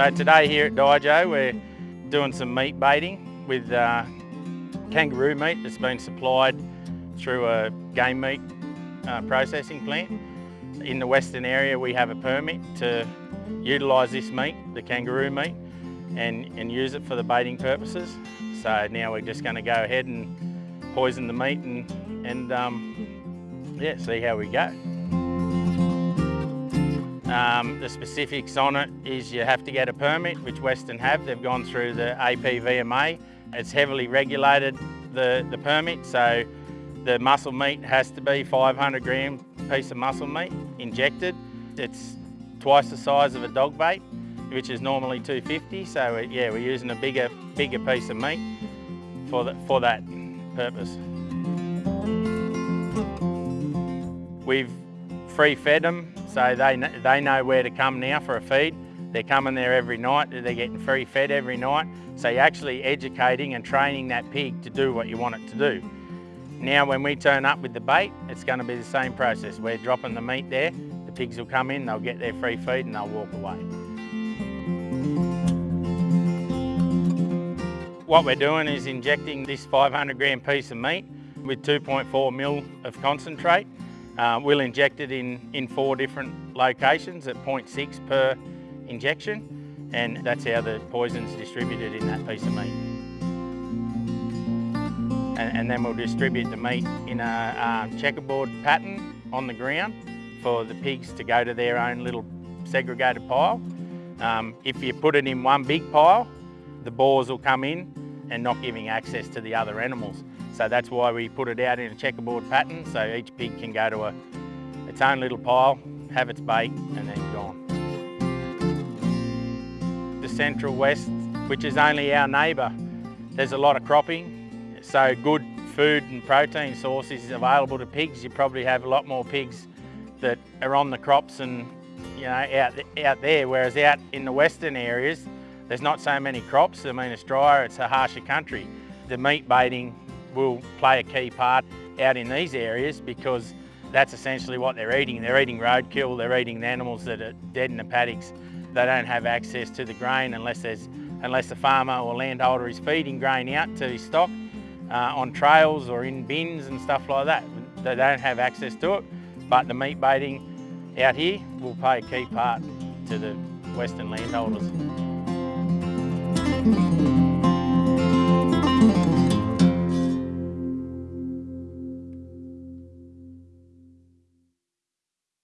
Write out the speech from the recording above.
So today here at Dijo we're doing some meat baiting with uh, kangaroo meat that's been supplied through a game meat uh, processing plant. In the western area we have a permit to utilise this meat, the kangaroo meat, and, and use it for the baiting purposes. So now we're just going to go ahead and poison the meat and, and um, yeah, see how we go. Um, the specifics on it is you have to get a permit, which Western have. They've gone through the APVMA. It's heavily regulated, the, the permit, so the muscle meat has to be 500 gram piece of muscle meat injected. It's twice the size of a dog bait, which is normally 250. So yeah, we're using a bigger, bigger piece of meat for, the, for that purpose. We've free fed them so they, they know where to come now for a feed. They're coming there every night, they're getting free fed every night. So you're actually educating and training that pig to do what you want it to do. Now when we turn up with the bait, it's going to be the same process. We're dropping the meat there, the pigs will come in, they'll get their free feed and they'll walk away. What we're doing is injecting this 500 gram piece of meat with 2.4 mil of concentrate uh, we'll inject it in, in four different locations at 0.6 per injection and that's how the poison's distributed in that piece of meat. And, and then we'll distribute the meat in a checkerboard pattern on the ground for the pigs to go to their own little segregated pile. Um, if you put it in one big pile, the boars will come in and not giving access to the other animals. So that's why we put it out in a checkerboard pattern so each pig can go to a, its own little pile, have its bait and then gone. The Central West, which is only our neighbour, there's a lot of cropping, so good food and protein sources available to pigs. You probably have a lot more pigs that are on the crops and you know out, out there, whereas out in the western areas, there's not so many crops. I mean, it's drier, it's a harsher country. The meat baiting will play a key part out in these areas because that's essentially what they're eating. They're eating roadkill, they're eating the animals that are dead in the paddocks. They don't have access to the grain unless there's unless the farmer or landholder is feeding grain out to his stock uh, on trails or in bins and stuff like that. They don't have access to it, but the meat baiting out here will play a key part to the Western landholders.